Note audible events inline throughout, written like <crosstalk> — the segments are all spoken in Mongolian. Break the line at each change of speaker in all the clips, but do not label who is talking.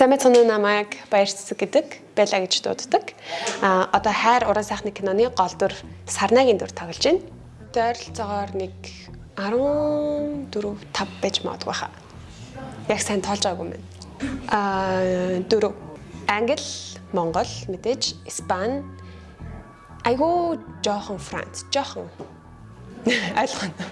Цамцны намайг баяр цэцэг гэдэг байла гэж дууддаг. А одоо хайр уран сайхны киноны гол дүр Сарнагийн дүр тоглож байна. Ойролцоогоор нэг 14 5 байж магадгүй хаа. Яг сайн тоолж байгаагүй юм байна. А дөрөв. Англи, Монгол, мэдээж Испани, айгуу жоохон Франц, жоохон <laughs> ойлгоно.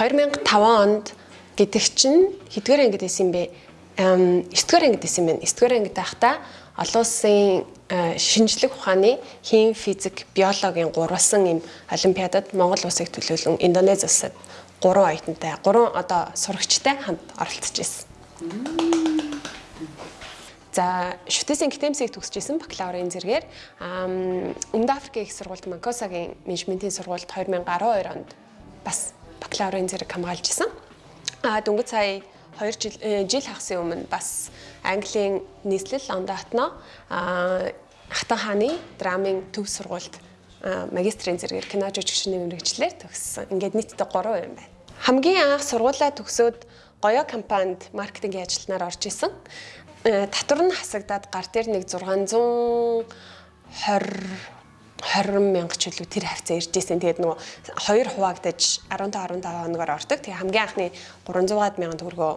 2005 онд гэдэг чинь хэдгээр ангид байсан юм бэ? 9-р ангид байсан юм байна. 9-р ангид байхдаа олон улсын шинжлэх ухааны хим, физик, биологийн гурвалсан юм олимпиадад Монгол улсыг төлөөлөн Индонез улсад 3 оюутантай 3 одоо сурагчтай хамт оролцож байсан. За шүтээсийн гитэмсийг төгсөжсэн бакалаврын зэрэгээр Өмнөд Африкийн их сургуульд Манкосагийн менежментийн сургуульд 2012 онд бас бакалаврын зэрэг хамгаалж исэн. А дөнгөж сая 2 жил э, жил хагасан өмнө бас Английн нийслэл Лондонтно а Хатан хааны драмын төв сургуульд магистрийн зэрэгээр кино жүжигчний мэрэгчлэр төгссөн. Ингээд нийтдээ 3 юм байна. Хамгийн анх сургуулаа төгсөөд гоёо компанид маркетингийн ажилтнаар орж исэн. Э, татвар нь хасагдаад гар дээр нэг 620 20 мянга ч үлээ тэр хавцаа ирж исэн. Тэгээд нөгөө хоёр хуваагдаж 15 15 хоногоор ордог. Тэгээд хамгийн анхны 300-аад мянган төгрөгөө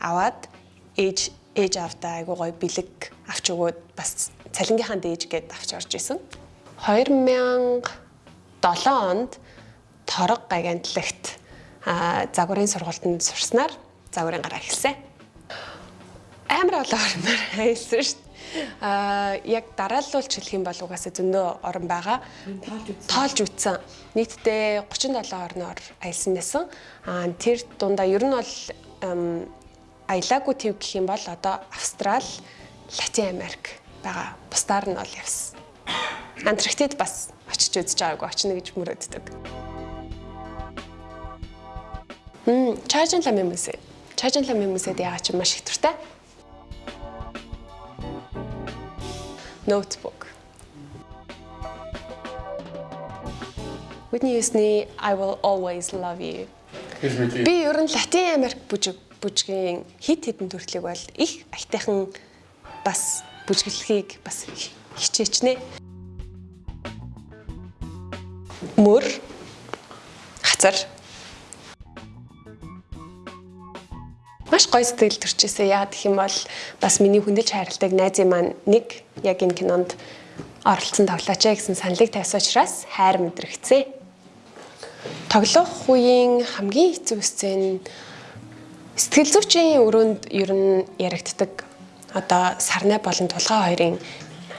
аваад ээж ээж автаа айгуу гоё бэлэг авч өгөөд бас цалингийнхаа дээж гээд авч орж исэн. 2007 онд Торог гагантлагт загварын сургуультанд сурснаар загварын гараа эхэлсэн. Амар олон орноор аялсан шүү дээ а яг дарааллуулж хэлэх юм бол угаасаа зөндөө орон байгаа. Тоолж үтсэн. Нийтдээ 37 орноор аялсан байсан. А тэр дундаа ер нь бол аялаагүй төв гэх юм бол одоо Австрал, Латин Америк байгаа. Бусдаар нь бол явсан. Антарктид бас очиж үзэж байгаагүй очно гэж мөрөөддөг. Мм, Чажин ламын музей. Чажин ламын музейд яагаад ч маш их туртай. Notebook. Whitney Houston I will always love you. Би ер нь Латин Америк бүжиг бүжгийн хит хитэн төрөлийг бол их аятайхан бас бүжиглэхийг бас хичээчнэ. Мөр хацар маш гоё сэтгэл төрчихсэн. Яа гэх юм бол бас миний хүндэлж хайрладаг найзын маань нэг яг энэ кинонд оролцсон тоглооч гэсэн саналыг тавьсан учраас хайр мэдрэгцээ. Тоглох үеийн хамгийн хэцүү сцен сэтгэл зүйчийн өрөөнд ер нь яригддаг одоо сарнай болон тулгаа хоёрын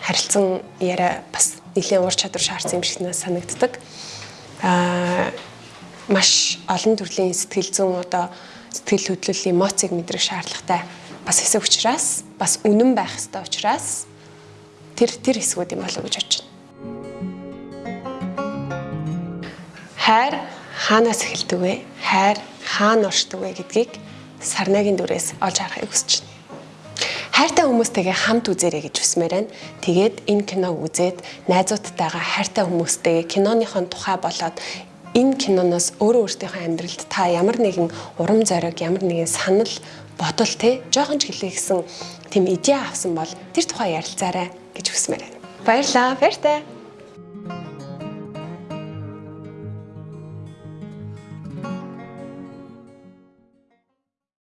харилцан яриа бас нэлийн ур чадвар шаардсан юм шиг санагддаг. Аа маш олон төрлийн сэтгэл зүйн одоо сэтгэл хөдлөл эмоцийг мэдрэх шаардлагатай бас хэсэг учраас бас үнэн байх хэрэгтэй учраас тэр тэр хэсгүүд юм болов гэж бодож байна. Хайр хаанаас эхэлдэг вэ? Хайр хаана оршдог вэ гэдгийг Сарнагийн дүрээс олж харахыг хүсэж байна. Хайртай хүмүүстэйгээ хамт үзээрэй гэж хүсмээр байна. Тэгээд энэ киног үзээд найзуудтайгаа хайртай хүмүүстэйгээ киноныхон тухай болоод энэ киноноос өөрөө өөртөөхөө амьдралд та ямар нэгэн урам зориг, ямар нэгэн санал, бодол те жоохон ч хэлээ гэсэн тийм идея авсан бол тэр тухай ярилцаарай гэж хүсмээр байна. Баярлалаа. Баяртай.